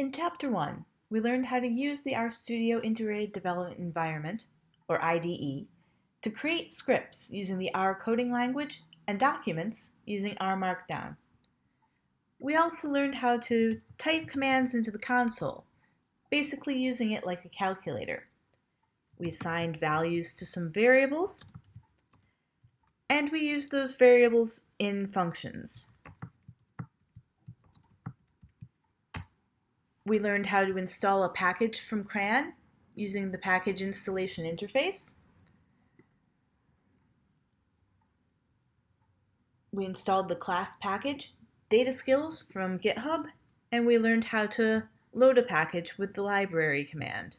In Chapter 1, we learned how to use the RStudio Integrated Development Environment, or IDE, to create scripts using the R coding language and documents using R Markdown. We also learned how to type commands into the console, basically using it like a calculator. We assigned values to some variables, and we used those variables in functions. We learned how to install a package from CRAN using the package installation interface. We installed the class package, data skills from GitHub, and we learned how to load a package with the library command.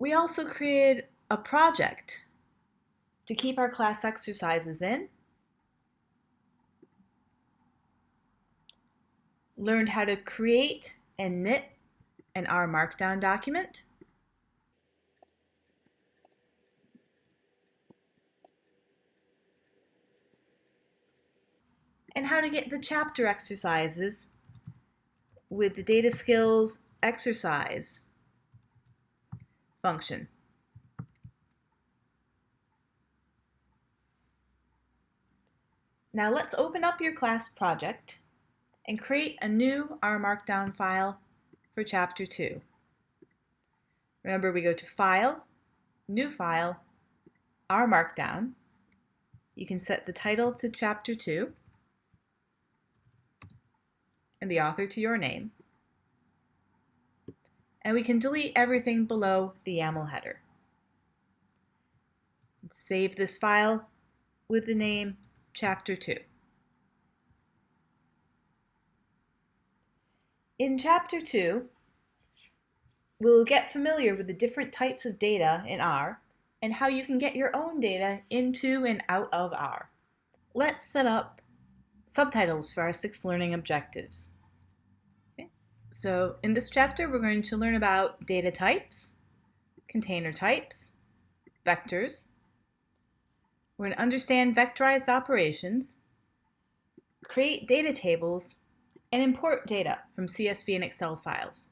We also created a project to keep our class exercises in, learned how to create and knit an R Markdown document, and how to get the chapter exercises with the data skills exercise function. Now let's open up your class project and create a new R Markdown file for Chapter 2. Remember we go to File, New File, R Markdown. You can set the title to Chapter 2 and the author to your name. And we can delete everything below the YAML header. Save this file with the name Chapter 2. In Chapter 2, we'll get familiar with the different types of data in R and how you can get your own data into and out of R. Let's set up subtitles for our six learning objectives. Okay. So in this chapter, we're going to learn about data types, container types, vectors, we're going to understand vectorized operations, create data tables, and import data from CSV and Excel files.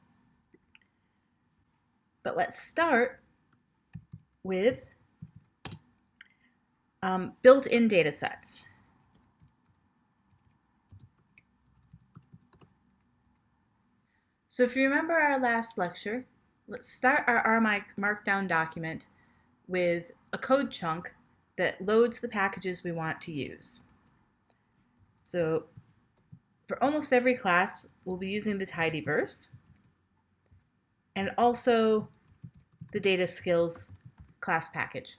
But let's start with um, built-in data sets. So if you remember our last lecture, let's start our R Markdown document with a code chunk that loads the packages we want to use. So for almost every class, we'll be using the tidyverse and also the data skills class package.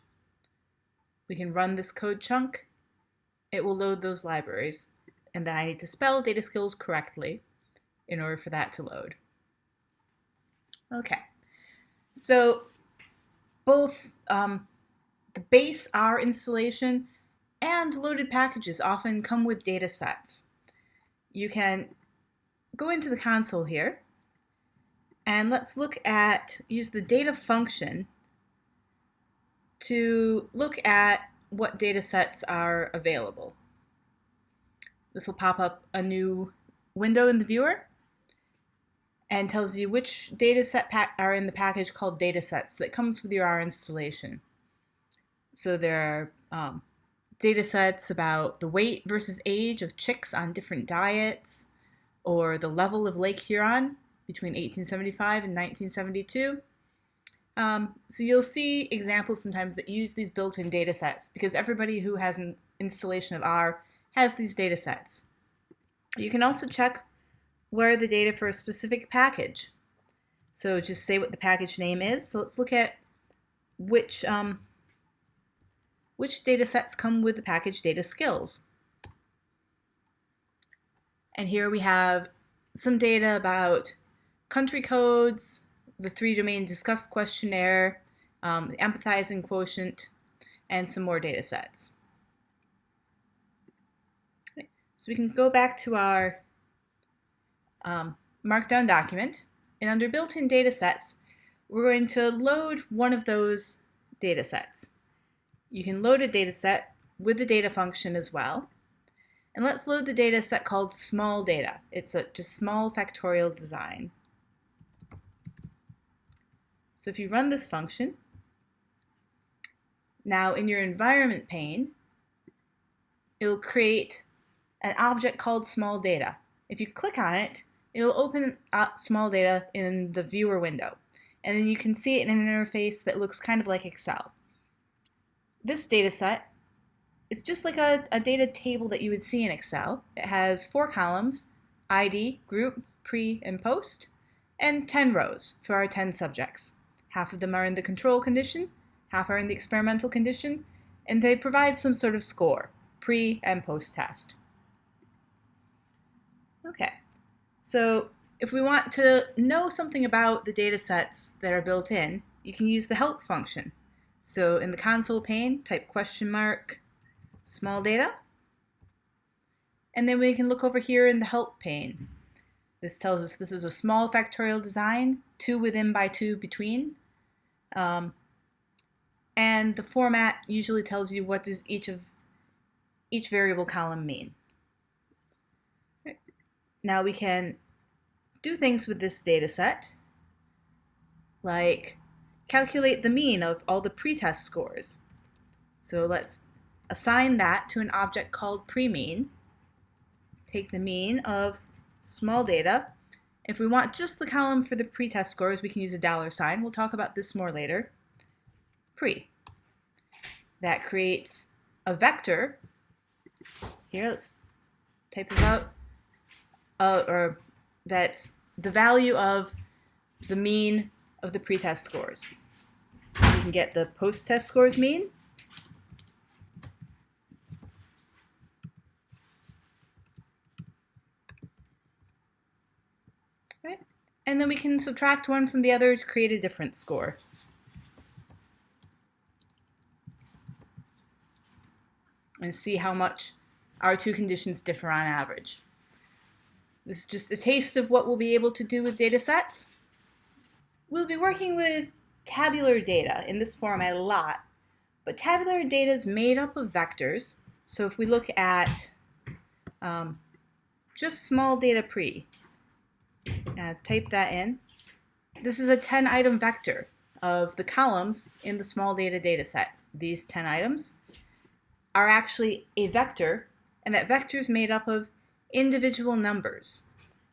We can run this code chunk. It will load those libraries. And then I need to spell data skills correctly in order for that to load. Okay, so both um, the base R installation and loaded packages often come with data sets. You can go into the console here and let's look at, use the data function to look at what data sets are available. This will pop up a new window in the viewer and tells you which data set are in the package called datasets that comes with your R installation. So there are um, data sets about the weight versus age of chicks on different diets, or the level of Lake Huron between 1875 and 1972. Um, so you'll see examples sometimes that use these built-in data sets because everybody who has an installation of R has these data sets. You can also check where the data for a specific package. So just say what the package name is. So let's look at which um, which datasets come with the package data skills. And here we have some data about country codes, the three domain disgust questionnaire, um, the empathizing quotient, and some more data sets. Okay. So we can go back to our um, Markdown document, and under built-in data sets, we're going to load one of those data sets. You can load a data set with the data function as well. And let's load the data set called small data. It's a just small factorial design. So if you run this function, now in your environment pane, it'll create an object called small data. If you click on it, it'll open up small data in the viewer window. And then you can see it in an interface that looks kind of like Excel. This data set is just like a, a data table that you would see in Excel. It has four columns, ID, group, pre, and post, and 10 rows for our 10 subjects. Half of them are in the control condition, half are in the experimental condition, and they provide some sort of score, pre and post test. Okay, so if we want to know something about the data sets that are built in, you can use the help function. So in the console pane, type question mark small data, and then we can look over here in the help pane. This tells us this is a small factorial design, two within by two between. Um, and the format usually tells you what does each of each variable column mean. Now we can do things with this data set, like calculate the mean of all the pretest scores. So let's assign that to an object called premean. Take the mean of small data. If we want just the column for the pretest scores, we can use a dollar sign. We'll talk about this more later. Pre. That creates a vector. Here, let's type this out. Uh, or that's the value of the mean of the pretest scores. We can get the post-test scores mean. Right. And then we can subtract one from the other to create a different score. And see how much our two conditions differ on average. This is just a taste of what we'll be able to do with data sets. We'll be working with tabular data in this format a lot, but tabular data is made up of vectors. So if we look at um, just small data pre, uh, type that in, this is a 10 item vector of the columns in the small data data set. These 10 items are actually a vector, and that vector is made up of individual numbers.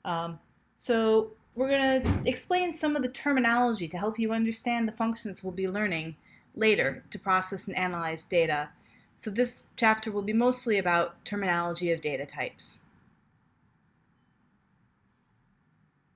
Um, so we're going to explain some of the terminology to help you understand the functions we'll be learning later to process and analyze data. So this chapter will be mostly about terminology of data types.